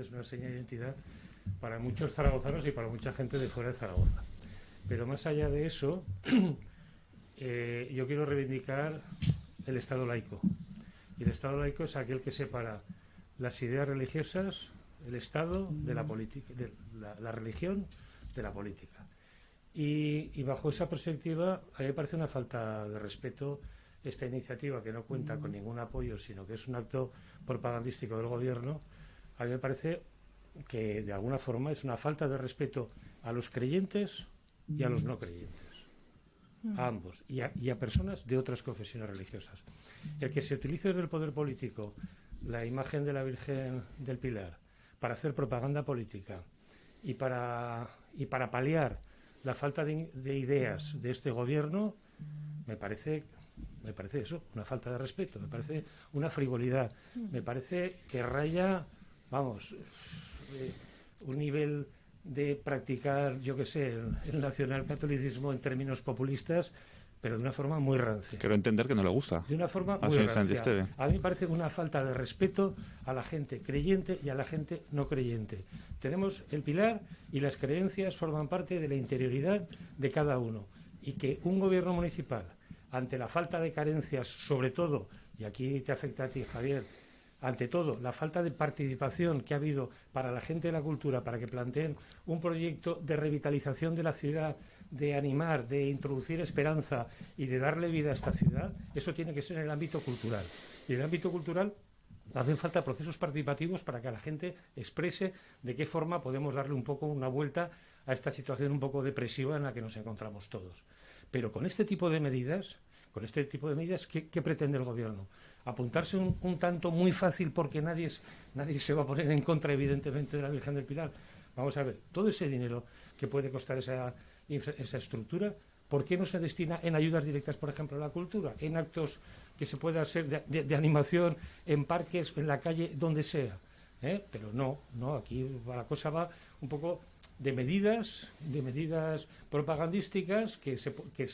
es una señal de identidad para muchos zaragozanos y para mucha gente de fuera de Zaragoza. Pero más allá de eso, eh, yo quiero reivindicar el Estado laico. Y el Estado laico es aquel que separa las ideas religiosas, el Estado de la política, la, religión de la política. Y, y, bajo esa perspectiva, a mí me parece una falta de respeto esta iniciativa que no cuenta con ningún apoyo, sino que es un acto propagandístico del gobierno, a mí me parece que de alguna forma es una falta de respeto a los creyentes y a los no creyentes. A ambos. Y a, personas de otras confesiones religiosas. El que se utilice en el poder político la imagen de la Virgen del Pilar para hacer propaganda política y para, y para paliar la falta de, de ideas de este gobierno, me parece me parece eso, una falta de respeto, me parece una frivolidad, me parece que raya vamos, eh, un nivel de practicar, yo qué sé, el, el nacionalcatolicismo en términos populistas, pero de una forma muy rancia. Quiero entender que no le gusta. De una forma muy rancia. A mí me parece una falta de respeto a la gente creyente y a la gente no creyente. Tenemos el pilar y las creencias forman parte de la interioridad de cada uno. Y que un gobierno municipal, ante la falta de carencias, sobre todo, y aquí te afecta a ti, Javier, ante todo, la falta de participación que ha habido para la gente de la cultura, para que planteen un proyecto de revitalización de la ciudad, de animar, de introducir esperanza y de darle vida a esta ciudad, eso tiene que ser en el ámbito cultural. Y en el ámbito cultural hacen falta procesos participativos para que la gente exprese de qué forma podemos darle un poco una vuelta a esta situación un poco depresiva en la que nos encontramos todos. Pero con este tipo de medidas con este tipo de medidas, ¿qué, pretende el gobierno? ¿Apuntarse un, tanto muy fácil porque nadie, nadie se va a poner en contra, evidentemente, de la Virgen del Pilar? Vamos a ver, todo ese dinero que puede costar esa, esa estructura, ¿por qué no se destina en ayudas directas, por ejemplo, a la cultura? En actos que se pueda hacer de, animación, en parques, en la calle, donde sea. ¿Eh? Pero no, no, aquí la cosa va un poco de medidas, de medidas propagandísticas que se, que,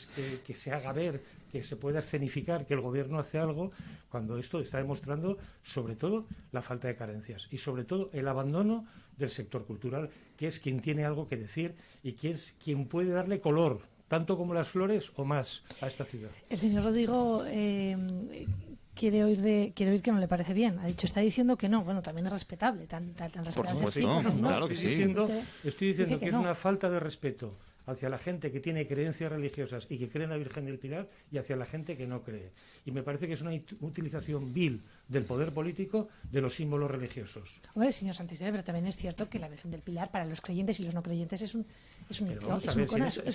que, se haga ver, que se pueda escenificar que el gobierno hace algo, cuando esto está demostrando sobre todo la falta de carencias y sobre todo el abandono del sector cultural, que es quien tiene algo que decir y que es quien puede darle color, tanto como las flores o más, a esta ciudad. El señor Rodrigo eh, quiere oír de quiere oír que no le parece bien. Ha dicho, está diciendo que no. Bueno, también es respetable, tan, tan, respetable. Por supuesto, claro que sí. estoy diciendo que, es una falta de respeto hacia la gente que tiene creencias religiosas y que cree en la Virgen del Pilar y hacia la gente que no cree. Y me parece que es una utilización vil del poder político de los símbolos religiosos. Hombre, señor Santisebe, pero también es cierto que la Virgen del Pilar para los creyentes y los no creyentes es un es, un, es,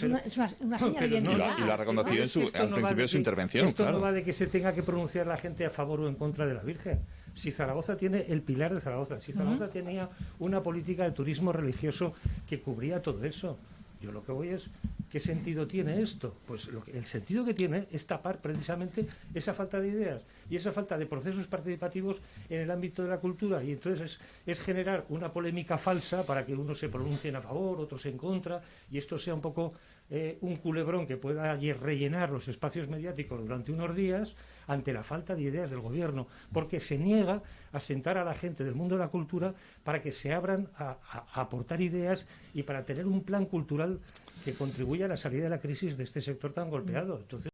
una, es una, señal de identidad. y la reconoció en su, al principio de su intervención. Esto no va de que se tenga que pronunciar la gente a favor o en contra de la Virgen. Si Zaragoza tiene el pilar de Zaragoza, si Zaragoza tenía una política de turismo religioso que cubría todo eso, yo lo que voy es, ¿qué sentido tiene esto? Pues lo que, el sentido que tiene es tapar precisamente esa falta de ideas y esa falta de procesos participativos en el ámbito de la cultura. Y entonces es, generar una polémica falsa para que unos se pronuncien a favor, otros en contra, y esto sea un poco eh, un culebrón que pueda rellenar los espacios mediáticos durante unos días ante la falta de ideas del gobierno, porque se niega a sentar a la gente del mundo de la cultura para que se abran a aportar ideas y para tener un plan cultural que contribuya a la salida de la crisis de este sector tan golpeado. Entonces,